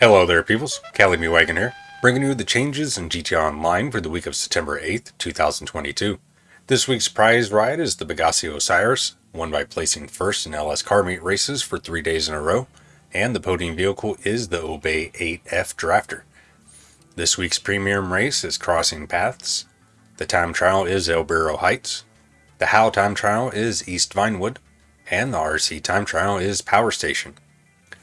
Hello there, peoples. Cali Me Wagon here, bringing you the changes in GTA Online for the week of September 8th, 2022. This week's prize ride is the Bugatti Osiris, won by placing first in LS car meet races for three days in a row, and the podium vehicle is the Obey 8F Drafter. This week's premium race is Crossing Paths. The time trial is El Burro Heights. The How time trial is East Vinewood. And the RC time trial is Power Station.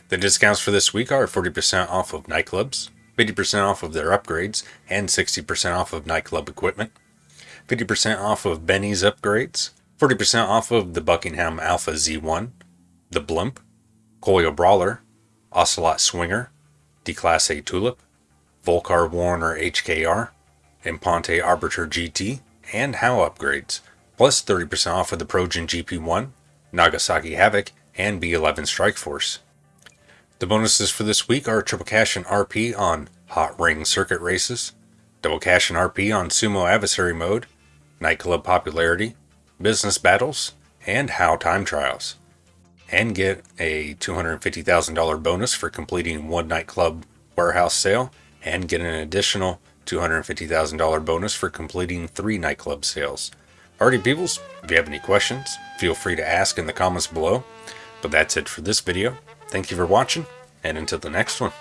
The discounts for this week are 40% off of nightclubs, 50% off of their upgrades, and 60% off of nightclub equipment, 50% off of Benny's upgrades, 40% off of the Buckingham Alpha Z1, the Blimp, Coil Brawler, Ocelot Swinger, Declasse Tulip, Vulcar Warrener HKR, Imponte Arbiter GT, and HOW upgrades, plus 30% off of the Progen GP1, Nagasaki Havoc, and B11 Strike Force. The bonuses for this week are triple cash and RP on Hot Ring Circuit Races, double cash and RP on Sumo Adversary Mode, Nightclub Popularity, Business Battles, and HOW Time Trials. And get a $250,000 bonus for completing one nightclub warehouse sale and get an additional $250,000 bonus for completing three nightclub sales. Alrighty, peoples, if you have any questions, feel free to ask in the comments below. But that's it for this video. Thank you for watching, and until the next one.